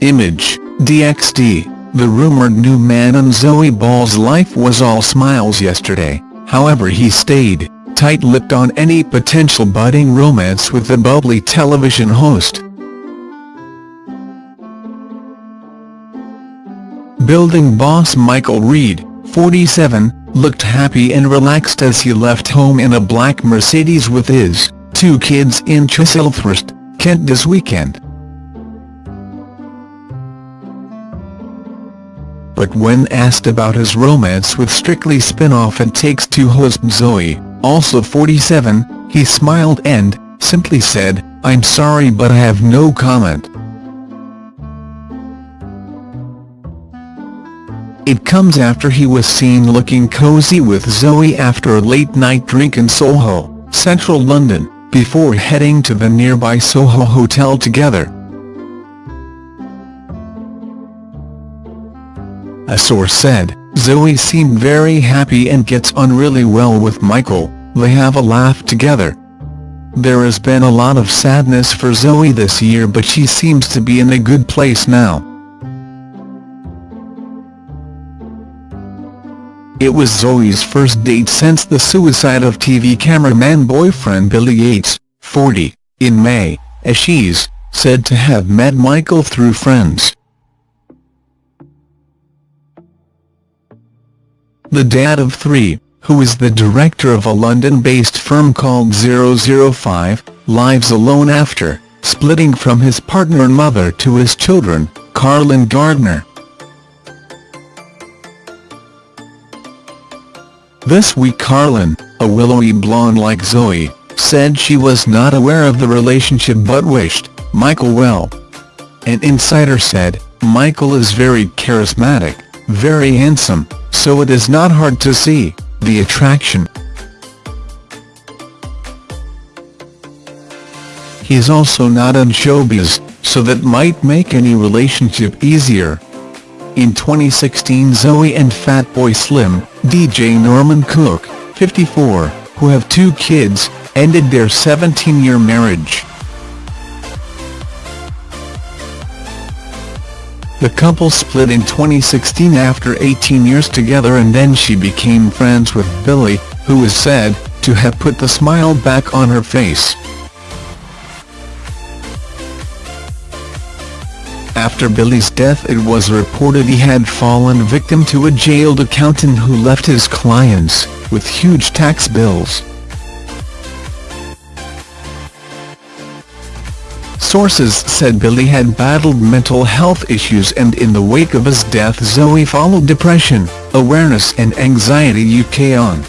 image, DXD, the rumored new man in Zoe Ball's life was all smiles yesterday, however he stayed tight-lipped on any potential budding romance with the bubbly television host. Building boss Michael Reed, 47, looked happy and relaxed as he left home in a black Mercedes with his two kids in Chislehurst, Kent this weekend. But when asked about his romance with Strictly spin-off It Takes Two host Zoe, also 47, he smiled and, simply said, I'm sorry but I have no comment. It comes after he was seen looking cozy with Zoe after a late-night drink in Soho, central London, before heading to the nearby Soho Hotel together. A source said, Zoe seemed very happy and gets on really well with Michael, they have a laugh together. There has been a lot of sadness for Zoe this year but she seems to be in a good place now. It was Zoe's first date since the suicide of TV cameraman boyfriend Billy Yates, 40, in May, as she's said to have met Michael through friends. The dad of three, who is the director of a London-based firm called 005, lives alone after splitting from his partner and mother to his children, Carlin Gardner. This week Carlin, a willowy blonde like Zoe, said she was not aware of the relationship but wished Michael well. An insider said, Michael is very charismatic, very handsome, so it is not hard to see the attraction. He is also not in showbiz, so that might make any relationship easier. In 2016 Zoe and Fatboy Slim, DJ Norman Cook, 54, who have two kids, ended their 17-year marriage. The couple split in 2016 after 18 years together and then she became friends with Billy, who is said to have put the smile back on her face. After Billy's death it was reported he had fallen victim to a jailed accountant who left his clients with huge tax bills. Sources said Billy had battled mental health issues and in the wake of his death Zoe followed Depression, Awareness and Anxiety UK on.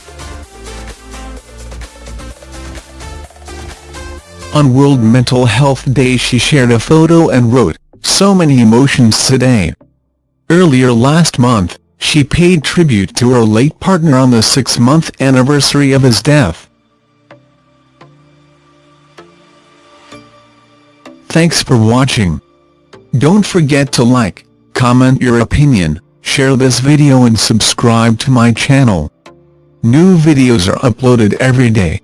On World Mental Health Day she shared a photo and wrote, so many emotions today. Earlier last month, she paid tribute to her late partner on the six-month anniversary of his death. Thanks for watching. Don't forget to like, comment your opinion, share this video and subscribe to my channel. New videos are uploaded every day.